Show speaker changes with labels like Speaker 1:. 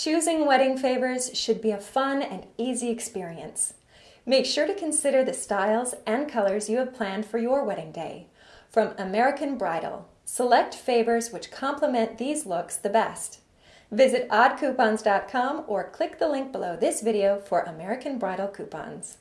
Speaker 1: Choosing wedding favors should be a fun and easy experience. Make sure to consider the styles and colors you have planned for your wedding day. From American Bridal, select favors which complement these looks the best. Visit oddcoupons.com or click the link below this video for American Bridal coupons.